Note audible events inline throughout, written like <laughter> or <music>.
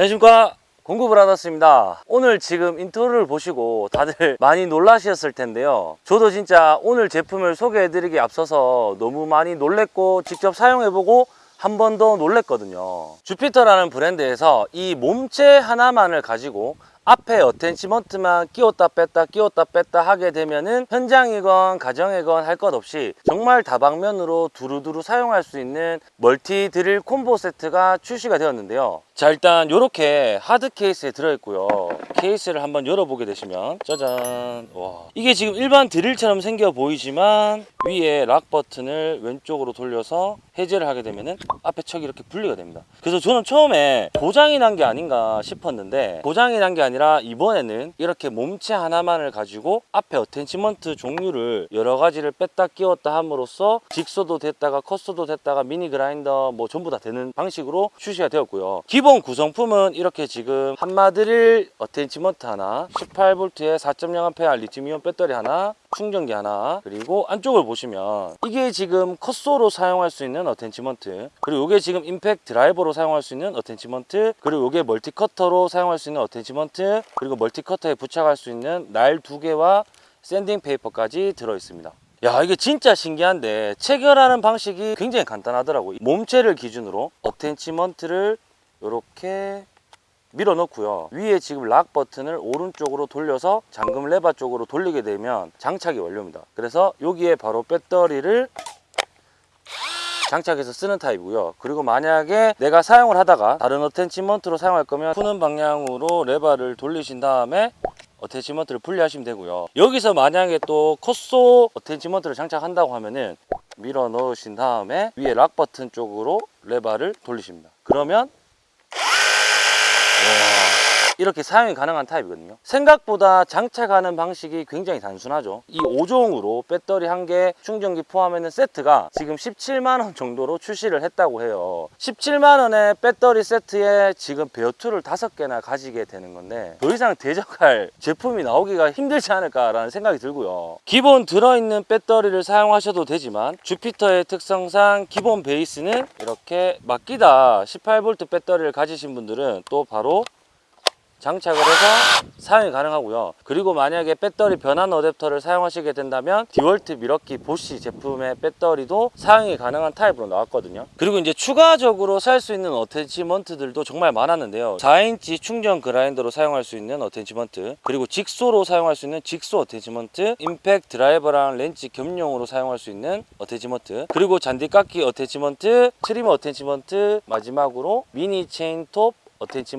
안녕하십니까. 공구브라더스입니다. 오늘 지금 인트로를 보시고 다들 <laughs> 많이 놀라셨을 텐데요. 저도 진짜 오늘 제품을 소개해드리기 앞서서 너무 많이 놀랬고 직접 사용해보고 한 번 더 놀랬거든요. 주피터라는 브랜드에서 이 몸체 하나만을 가지고 앞에 attachment만 끼웠다 뺐다 끼웠다 뺐다 하게 되면은 현장이건 가정이건 할 것 없이 정말 다방면으로 두루두루 사용할 수 있는 멀티 드릴 콤보 세트가 출시가 되었는데요. 자 일단 이렇게 하드 케이스에 들어있고요. 케이스를 한번 열어보게 되시면 짜잔. 와. 이게 지금 일반 드릴처럼 생겨 보이지만 위에 lock 버튼을 왼쪽으로 돌려서 해제를 하게 되면은 앞에 척이 이렇게 분리가 됩니다. 그래서 저는 처음에 고장이 난 게 아닌가 싶었는데 고장이 난 게 아니라 이번에는 이렇게 몸체 하나만을 가지고 앞에 attachment 종류를 여러 가지를 뺐다 끼웠다 함으로써 jigsaw도 됐다가 cut saw도 됐다가 미니 그라인더 뭐 전부 다 되는 방식으로 출시가 되었고요. 기본 구성품은 이렇게 지금 함마드릴 attachment 하나 18V에 4.0A 리튬이온 배터리 하나 충전기 하나 그리고 안쪽을 보시면 이게 지금 cut saw로 사용할 수 있는 attachment 그리고 이게 지금 임팩 드라이버로 사용할 수 있는 attachment 그리고 이게 multi cutter로 사용할 수 있는 attachment 그리고 multi cutter에 부착할 수 있는 날 두 개와 sanding paper까지 들어 있습니다. 야 이게 진짜 신기한데 체결하는 방식이 굉장히 간단하더라고요. 몸체를 기준으로 attachment를 이렇게 밀어 넣고요. 위에 지금 lock 버튼을 오른쪽으로 돌려서 잠금 레바 쪽으로 돌리게 되면 장착이 완료입니다. 그래서 여기에 바로 배터리를 장착해서 쓰는 타입이고요. 그리고 만약에 내가 사용을 하다가 다른 attachment로 사용할 거면 푸는 방향으로 레바를 돌리신 다음에 attachment를 분리하시면 되고요. 여기서 만약에 또 cut saw attachment를 장착한다고 하면은 밀어 넣으신 다음에 위에 lock 버튼 쪽으로 레바를 돌리십니다. 그러면 이렇게 사용이 가능한 타입이거든요. 생각보다 장착하는 방식이 굉장히 단순하죠. 이 5종으로 배터리 한개 충전기 포함하는 세트가 지금 17만원 정도로 출시를 했다고 해요. 17만원의 배터리 세트에 지금 bare tool을 5개나 가지게 되는 건데 더 이상 대적할 <laughs> 제품이 나오기가 힘들지 않을까라는 생각이 들고요. 기본 들어있는 배터리를 사용하셔도 되지만 주피터의 특성상 기본 베이스는 이렇게 마끼다 18V 배터리를 가지신 분들은 또 바로 장착을 해서 사용이 가능하고요. 그리고 만약에 배터리 변환 어댑터를 사용하시게 된다면 디월트 밀워키 보시 제품의 배터리도 사용이 가능한 타입으로 나왔거든요. 그리고 이제 추가적으로 살 수 있는 attachment들도 정말 많았는데요. 4인치 충전 그라인더로 사용할 수 있는 attachment 그리고 jigsaw로 사용할 수 있는 jigsaw attachment 임팩 드라이버랑 렌치 겸용으로 사용할 수 있는 attachment 그리고 잔디깎기 attachment trimmer attachment 마지막으로 미니 체인톱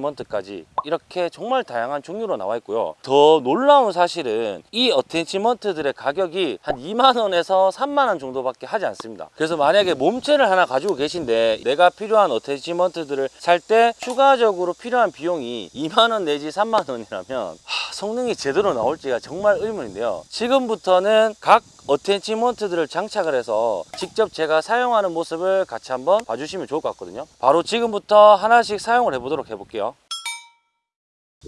어텐치먼트까지 이렇게 정말 다양한 종류로 나와 있고요. 더 놀라운 사실은 이 어텐치먼트들의 가격이 한 2만원에서 3만원 정도밖에 하지 않습니다. 그래서 만약에 몸체를 하나 가지고 계신데 내가 필요한 어텐치먼트들을 살 때 추가적으로 필요한 비용이 2만원 내지 3만원이라면 성능이 제대로 나올지가 정말 의문인데요. 지금부터는 각 어텐치먼트들을 장착을 해서 직접 제가 사용하는 모습을 같이 한번 봐주시면 좋을 것 같거든요. 바로 지금부터 하나씩 사용을 해보도록 해볼게요.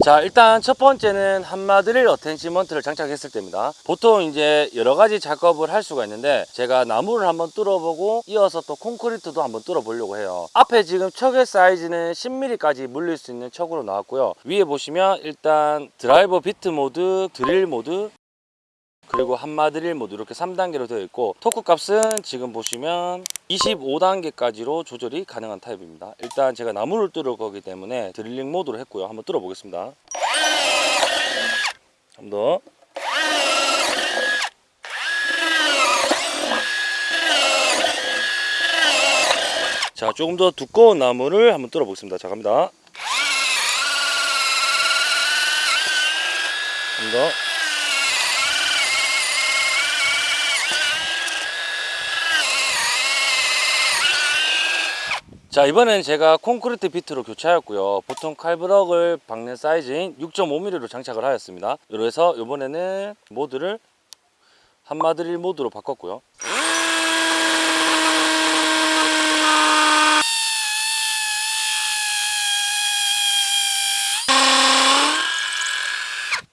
자 일단 첫 번째는 함마드릴 attachment를 장착했을 때입니다. 보통 이제 여러 가지 작업을 할 수가 있는데 제가 나무를 한번 뚫어보고 이어서 또 콘크리트도 한번 뚫어 보려고 해요. 앞에 지금 척의 사이즈는 10mm까지 물릴 수 있는 척으로 나왔고요. 위에 보시면 일단 드라이버 비트 모드 드릴 모드 그리고 함마드릴 모드 이렇게 3단계로 되어 있고 토크 값은 지금 보시면 25단계까지로 조절이 가능한 타입입니다. 일단 제가 나무를 뚫을 거기 때문에 드릴링 모드로 했고요. 한번 뚫어 보겠습니다. 한 번 더. 자 조금 더 두꺼운 나무를 한번 뚫어 보겠습니다. 자 갑니다. 한 번 더. 자 이번엔 제가 콘크리트 비트로 교체하였고요. 보통 칼브럭을 박는 사이즈인 6.5mm로 장착을 하였습니다. 그래서 이번에는 모드를 한마드릴 모드로 바꿨고요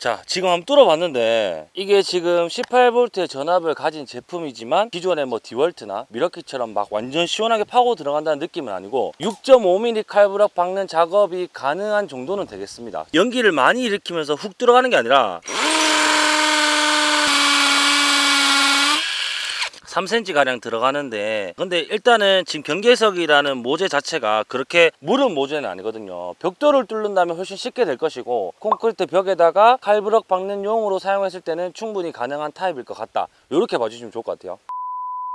자 지금 한번 뚫어봤는데 이게 지금 18V의 전압을 가진 제품이지만 기존의 뭐 디월트나 미러키처럼 막 완전 시원하게 파고 들어간다는 느낌은 아니고 6.5mm 칼부락 박는 작업이 가능한 정도는 되겠습니다. 연기를 많이 일으키면서 훅 들어가는 게 아니라 3cm 가량 들어가는데 근데 일단은 지금 경계석이라는 모재 자체가 그렇게 무른 모재는 아니거든요. 벽돌을 뚫는다면 훨씬 쉽게 될 것이고 콘크리트 벽에다가 칼블럭 박는 용으로 사용했을 때는 충분히 가능한 타입일 것 같다. 이렇게 봐주시면 좋을 것 같아요.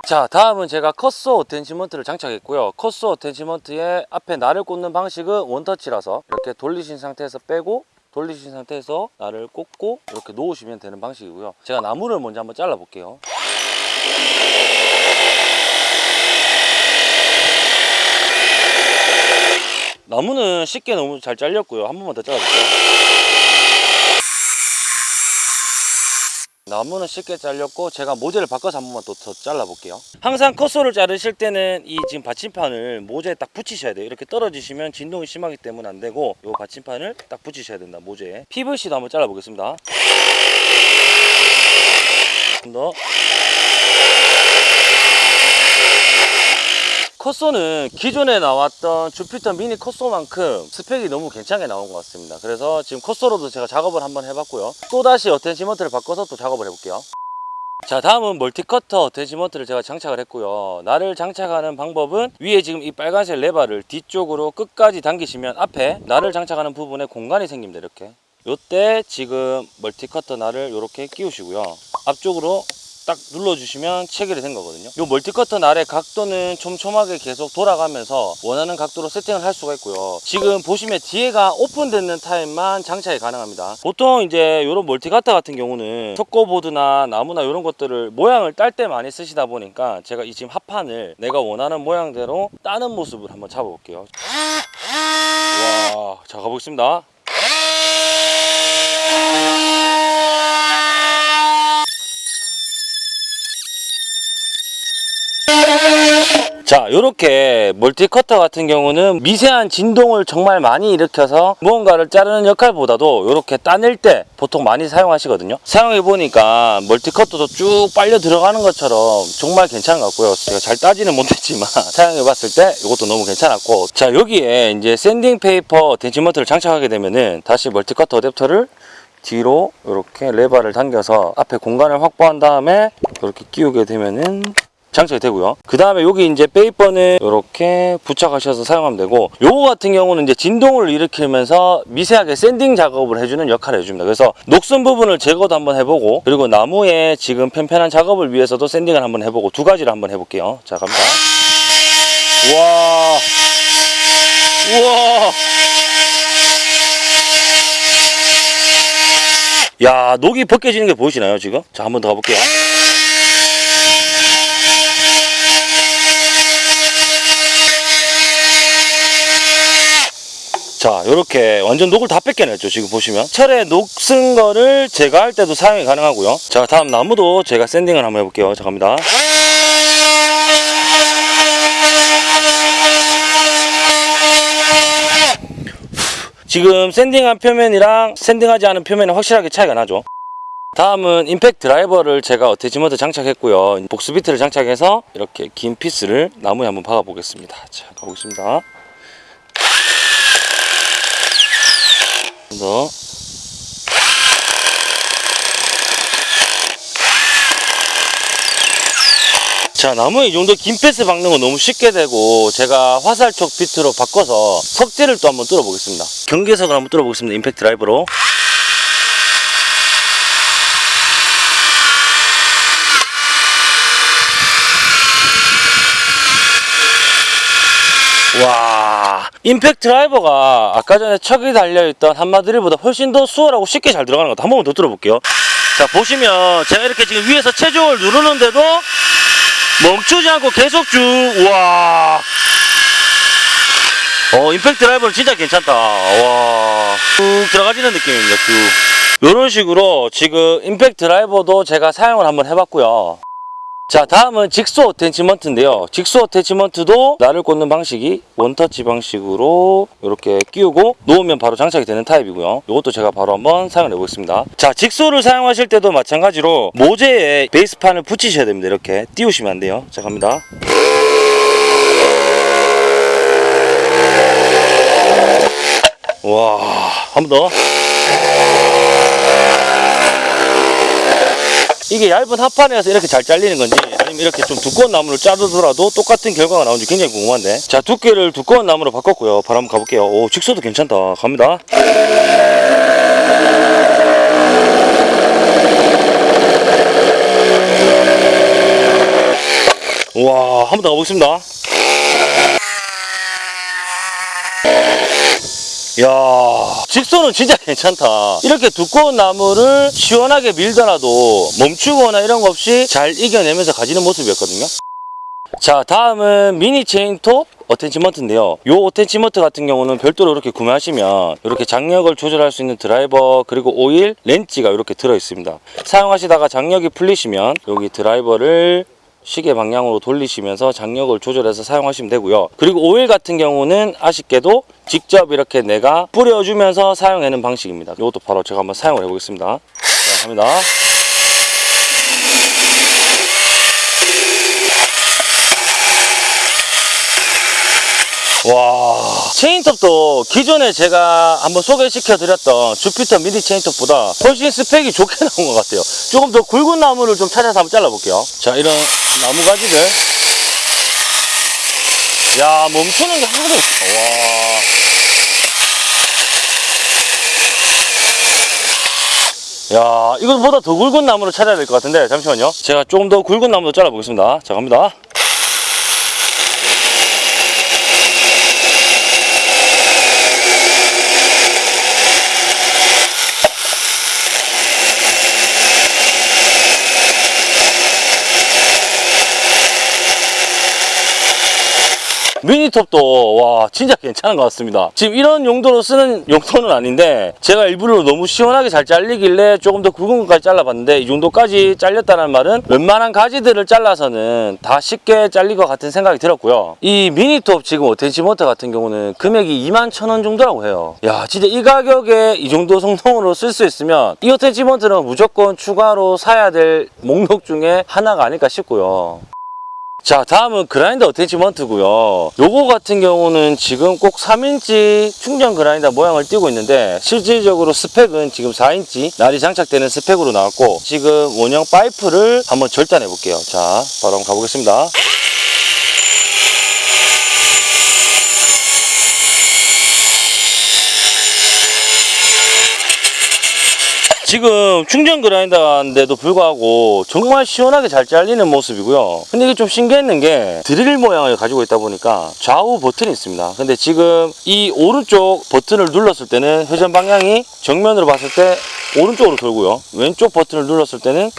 자 다음은 제가 cut saw attachment를 장착했고요. cut saw attachment의 앞에 날을 꽂는 방식은 원터치라서 이렇게 돌리신 상태에서 빼고 돌리신 상태에서 날을 꽂고 이렇게 놓으시면 되는 방식이고요. 제가 나무를 먼저 한번 잘라 볼게요 나무는 쉽게 너무 잘 잘렸고요. 한 번만 더 잘라볼게요. 나무는 쉽게 잘렸고 제가 모재를 바꿔서 한 번만 또 더 잘라볼게요. 항상 컷소를 자르실 때는 이 지금 받침판을 모재에 딱 붙이셔야 돼요. 이렇게 떨어지시면 진동이 심하기 때문에 안 되고 이 받침판을 딱 붙이셔야 된다. 모재에. PVC도 한번 잘라보겠습니다. 좀 더. cut saw는 기존에 나왔던 주피터 미니 cut saw만큼 스펙이 너무 괜찮게 나온 것 같습니다. 그래서 지금 cut saw로도 제가 작업을 한번 해봤고요. 또다시 attachment를 바꿔서 또 작업을 해볼게요. 자 다음은 multi cutter attachment를 제가 장착을 했고요. 날을 장착하는 방법은 위에 지금 이 빨간색 레바를 뒤쪽으로 끝까지 당기시면 앞에 날을 장착하는 부분에 공간이 생깁니다 이렇게. 요때 지금 multi cutter 날을 이렇게 끼우시고요. 앞쪽으로 딱 눌러주시면 체결이 된 거거든요. 이 멀티커터 날의 각도는 촘촘하게 계속 돌아가면서 원하는 각도로 세팅을 할 수가 있고요. 지금 보시면 뒤에가 오픈되는 타입만 장착이 가능합니다. 보통 이제 이런 멀티커터 같은 경우는 석고보드나 나무나 이런 것들을 모양을 딸 때 많이 쓰시다 보니까 제가 이 지금 합판을 내가 원하는 모양대로 따는 모습을 한번 잡아볼게요. 와 자 가보겠습니다 자 이렇게 multi cutter 같은 경우는 미세한 진동을 정말 많이 일으켜서 무언가를 자르는 역할보다도 이렇게 따낼 때 보통 많이 사용하시거든요. 사용해 보니까 multi cutter도 쭉 빨려 들어가는 것처럼 정말 괜찮은 것 같고요. 제가 잘 따지는 못했지만 <laughs> 사용해 봤을 때 이것도 너무 괜찮았고. 자 여기에 이제 sanding paper attachment를 장착하게 되면은 다시 multi cutter 어댑터를 뒤로 이렇게 레버를 당겨서 앞에 공간을 확보한 다음에 이렇게 끼우게 되면은 장착이 되고요. 그 다음에 여기 이제 paper는 이렇게 부착하셔서 사용하면 되고 요거 같은 경우는 이제 진동을 일으키면서 미세하게 sanding 작업을 해주는 역할을 해줍니다. 그래서 녹슨 부분을 제거도 한번 해보고 그리고 나무에 지금 편편한 작업을 위해서도 sanding을 한번 해보고 두 가지를 한번 해볼게요. 자 갑니다. 우와 우와 야 녹이 벗겨지는 게 보이시나요 지금? 자 한 번 더 가볼게요. 자 이렇게 완전 녹을 다 뺏겨냈죠 지금 보시면. 철에 녹슨 거를 제거할 때도 사용이 가능하고요. 자 다음 나무도 제가 샌딩을 한번 해볼게요. 자 갑니다. 지금 sanding한 표면이랑 sanding하지 않은 표면이 확실하게 차이가 나죠. 다음은 임팩트 드라이버를 제가 attachment 장착했고요. 복스 비트를 장착해서 이렇게 긴 피스를 나무에 한번 박아 보겠습니다. 자 가보겠습니다 좀 더. 자 나무에 이 정도 긴 피스 박는 건 너무 쉽게 되고 제가 화살촉 비트로 바꿔서 석재를 또 한번 뚫어 보겠습니다 경계석을 한번 뚫어 보겠습니다 임팩트 드라이버로 와 임팩트 드라이버가 아까 전에 척이 달려있던 한마드릴보다 훨씬 더 수월하고 쉽게 잘 들어가는 것 한 번만 더 들어볼게요. 자 보시면 제가 이렇게 지금 위에서 체중을 누르는데도 멈추지 않고 계속 쭉 우와. 어 임팩트 드라이버는 진짜 괜찮다. 와쭉 들어가지는 느낌입니다 쭉. 이런 식으로 지금 임팩트 드라이버도 제가 사용을 한번 해봤고요 자 다음은 직수 어태치먼트인데요. 직수 어태치먼트도 날을 꽂는 방식이 원터치 방식으로 이렇게 끼우고 놓으면 바로 장착이 되는 타입이고요. 이것도 제가 바로 한번 사용해 보겠습니다. 자 직수를 사용하실 때도 마찬가지로 모재에 베이스판을 붙이셔야 됩니다. 이렇게 띄우시면 안 돼요. 자 갑니다. 와 한 번 더 이게 얇은 합판이라서 이렇게 잘 잘리는 건지 아니면 이렇게 좀 두꺼운 나무를 자르더라도 똑같은 결과가 나오는지 굉장히 궁금한데. 자 두께를 두꺼운 나무로 바꿨고요. 바로 한번 가볼게요. 오 직소도 괜찮다. 갑니다. 우와 한 번 더 가보겠습니다. 야 직소는 진짜 괜찮다. 이렇게 두꺼운 나무를 시원하게 밀더라도 멈추거나 이런 거 없이 잘 이겨내면서 가지는 모습이었거든요. 자 다음은 미니 체인톱 attachment인데요. 이 attachment 같은 경우는 별도로 이렇게 구매하시면 이렇게 장력을 조절할 수 있는 드라이버 그리고 오일 렌치가 이렇게 들어 있습니다. 사용하시다가 장력이 풀리시면 여기 드라이버를 시계 방향으로 돌리시면서 장력을 조절해서 사용하시면 되고요. 그리고 오일 같은 경우는 아쉽게도 직접 이렇게 내가 뿌려주면서 사용하는 방식입니다. 이것도 바로 제가 한번 사용을 해보겠습니다. 자, 갑니다. 와 체인톱도 기존에 제가 한번 소개시켜 드렸던 주피터 미니 체인톱보다 훨씬 스펙이 좋게 <laughs> 나온 것 같아요 조금 더 굵은 나무를 좀 찾아서 한번 잘라 볼게요 자 이런 나무 가지를 야 멈추는 게 하나도 없어 와 야, 이것보다 더 굵은 나무를 찾아야 될 것 같은데, 잠시만요. 제가 조금 더 굵은 나무도 잘라보겠습니다. 자, 갑니다. 미니톱도 와 진짜 괜찮은 것 같습니다. 지금 이런 용도로 쓰는 용도는 아닌데 제가 일부러 너무 시원하게 잘 잘리길래 조금 더 굵은 것까지 잘라봤는데 이 정도까지 잘렸다는 말은 웬만한 가지들을 잘라서는 다 쉽게 잘릴 것 같은 생각이 들었고요. 이 미니톱 지금 어텐치모터 같은 경우는 금액이 2만 천원 정도라고 해요. 야 진짜 이 가격에 이 정도 성능으로 쓸 수 있으면 이 어텐치모터는 무조건 추가로 사야 될 목록 중에 하나가 아닐까 싶고요 자 다음은 그라인더 attachment고요. 요거 같은 경우는 지금 꼭 3인치 충전 그라인더 모양을 띄고 있는데 실질적으로 스펙은 지금 4인치 날이 장착되는 스펙으로 나왔고 지금 원형 파이프를 한번 절단해 볼게요. 자 바로 한번 가보겠습니다 지금 충전 그라인더인데도 불구하고 정말 시원하게 잘 잘리는 모습이고요 근데 이게 좀 신기했는 게 드릴 모양을 가지고 있다 보니까 좌우 버튼이 있습니다 근데 지금 이 오른쪽 버튼을 눌렀을 때는 회전 방향이 정면으로 봤을 때 오른쪽으로 돌고요 왼쪽 버튼을 눌렀을 때는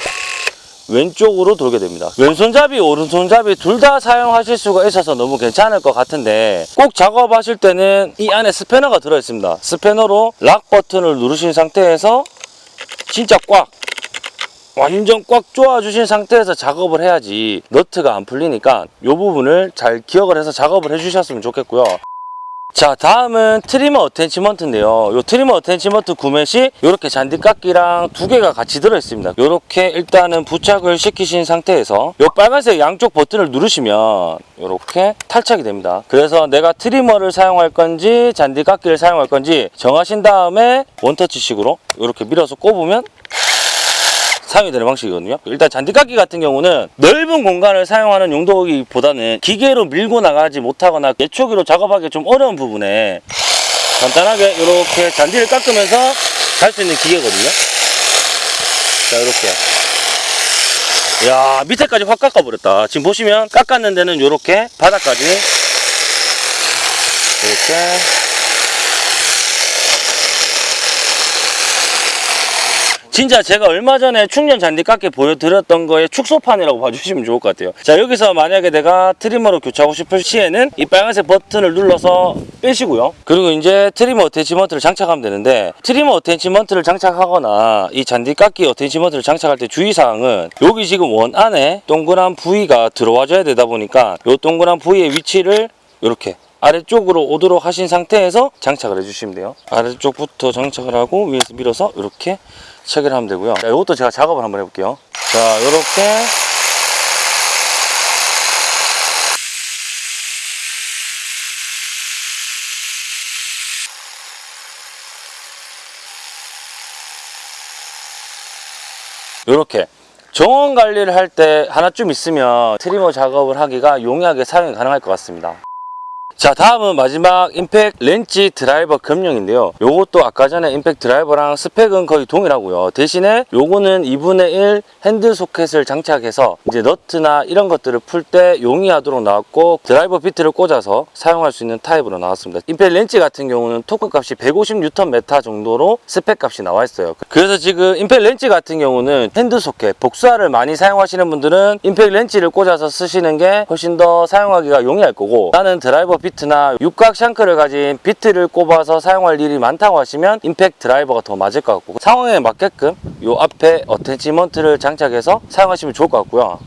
왼쪽으로 돌게 됩니다. 왼손잡이, 오른손잡이 둘 다 사용하실 수가 있어서 너무 괜찮을 것 같은데 꼭 작업하실 때는 이 안에 스패너가 들어있습니다. 스패너로 락 버튼을 누르신 상태에서 진짜 꽉 완전 꽉 조아주신 상태에서 작업을 해야지 너트가 안 풀리니까 이 부분을 잘 기억을 해서 작업을 해주셨으면 좋겠고요. 자 다음은 trimmer attachment인데요. 이 trimmer attachment 구매 시 이렇게 잔디깎기랑 두 개가 같이 들어있습니다. 이렇게 일단은 부착을 시키신 상태에서 이 빨간색 양쪽 버튼을 누르시면 이렇게 탈착이 됩니다. 그래서 내가 trimmer를 사용할 건지 잔디깎기를 사용할 건지 정하신 다음에 원터치식으로 이렇게 밀어서 꼽으면 사용이 되는 방식이거든요. 일단 잔디깎기 같은 경우는 넓은 공간을 사용하는 용도이기보다는 기계로 밀고 나가지 못하거나 예초기로 작업하기 좀 어려운 부분에 간단하게 이렇게 잔디를 깎으면서 갈 수 있는 기계거든요. 자 이렇게 야 밑에까지 확 깎아버렸다. 지금 보시면 깎았는 데는 이렇게 바닥까지 이렇게 진짜 제가 얼마 전에 충전 잔디깎기 보여드렸던 거의 축소판이라고 봐주시면 좋을 것 같아요. 자 여기서 만약에 내가 트리머로 교체하고 싶을 시에는 이 빨간색 버튼을 눌러서 빼시고요. 그리고 이제 trimmer attachment를 장착하면 되는데 trimmer attachment를 장착하거나 이 잔디깎기 attachment를 장착할 때 주의사항은 여기 지금 원 안에 동그란 부위가 들어와줘야 되다 보니까 이 동그란 부위의 위치를 이렇게 아래쪽으로 오도록 하신 상태에서 장착을 해주시면 돼요. 아래쪽부터 장착을 하고 위에서 밀어서 이렇게 체결하면 되고요. 자, 이것도 제가 작업을 한번 해볼게요. 자 이렇게. 이렇게. 정원 관리를 할 때 하나쯤 있으면 trimmer 작업을 하기가 용이하게 사용이 가능할 것 같습니다 자 다음은 마지막 임팩 렌치 드라이버 겸용인데요. 요것도 아까 전에 임팩 드라이버랑 스펙은 거의 동일하고요. 대신에 요거는 2분의 1 핸드 소켓을 장착해서 이제 너트나 이런 것들을 풀 때 용이하도록 나왔고 드라이버 비트를 꽂아서 사용할 수 있는 타입으로 나왔습니다. 임팩 렌치 같은 경우는 토크 값이 150Nm 정도로 스펙 값이 나와 있어요. 그래서 지금 임팩 렌치 같은 경우는 핸드 소켓 복스를 많이 사용하시는 분들은 임팩 렌치를 꽂아서 쓰시는 게 훨씬 더 사용하기가 용이할 거고 나는 드라이버 나 육각 shank를 가진 비트를 꼽아서 사용할 일이 많다고 하시면 임팩 드라이버가 더 맞을 것 같고 상황에 맞게끔 요 앞에 attachment를 장착해서 사용하시면 좋을 것 같고요.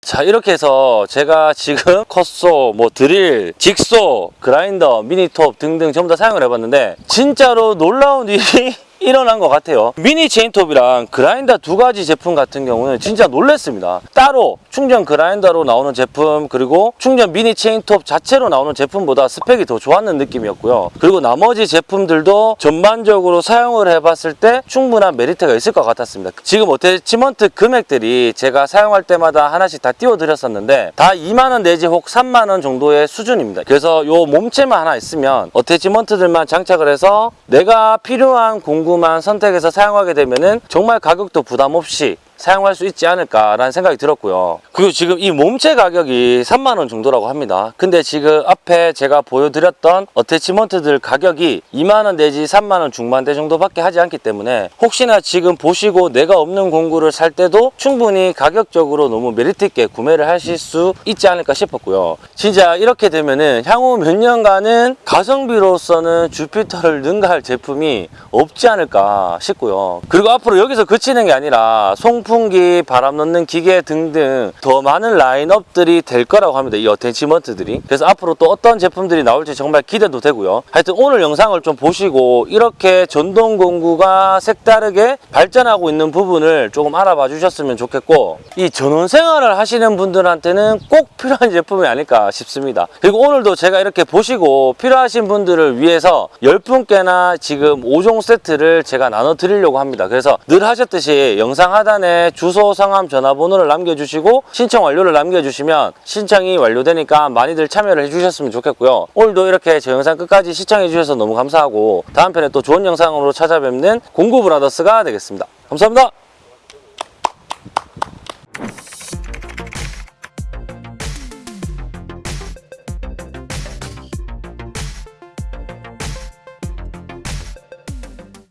자 이렇게 해서 제가 지금 <laughs> cut saw, 뭐 드릴, 직소, 그라인더, 미니톱 등등 전부 다 사용을 해봤는데 진짜로 놀라운 일이 <laughs> 일어난 것 같아요. 미니 체인톱이랑 그라인더 두 가지 제품 같은 경우는 진짜 놀랬습니다. 따로 충전 그라인더로 나오는 제품 그리고 충전 미니 체인톱 자체로 나오는 제품보다 스펙이 더 좋았는 느낌이었고요. 그리고 나머지 제품들도 전반적으로 사용을 해봤을 때 충분한 메리트가 있을 것 같았습니다. 지금 attachment 금액들이 제가 사용할 때마다 하나씩 다 띄워드렸었는데 다 2만원 내지 혹 3만원 정도의 수준입니다. 그래서 요 몸체만 하나 있으면 attachment들만 장착을 해서 내가 필요한 공구 만 선택해서 사용하게 되면 은 정말 가격도 부담 없이 사용할 수 있지 않을까라는 생각이 들었고요. 그리고 지금 이 몸체 가격이 3만원 정도라고 합니다. 근데 지금 앞에 제가 보여드렸던 attachment들 가격이 2만원 내지 3만원 중반대 정도밖에 하지 않기 때문에 혹시나 지금 보시고 내가 없는 공구를 살 때도 충분히 가격적으로 너무 메리트 있게 구매를 하실 수 있지 않을까 싶었고요. 진짜 이렇게 되면은 향후 몇 년간은 가성비로서는 주피터를 능가할 제품이 없지 않을까 싶고요. 그리고 앞으로 여기서 그치는 게 아니라 송풍 기, 바람 넣는 기계 등등 더 많은 라인업들이 될 거라고 합니다. 이 어태치먼트들이. 그래서 앞으로 또 어떤 제품들이 나올지 정말 기대도 되고요. 하여튼 오늘 영상을 좀 보시고 이렇게 전동 공구가 색다르게 발전하고 있는 부분을 조금 알아봐 주셨으면 좋겠고 이 전원 생활을 하시는 분들한테는 꼭 필요한 <laughs> 제품이 아닐까 싶습니다. 그리고 오늘도 제가 이렇게 보시고 필요하신 분들을 위해서 10분께나 지금 5종 세트를 제가 나눠 드리려고 합니다. 그래서 늘 하셨듯이 영상 하단에 주소, 성함, 전화번호를 남겨주시고 신청 완료를 남겨주시면 신청이 완료되니까 많이들 참여를 해주셨으면 좋겠고요. 오늘도 이렇게 제 영상 끝까지 시청해 주셔서 너무 감사하고 다음 편에 또 좋은 영상으로 찾아뵙는 공구브라더스가 되겠습니다. 감사합니다.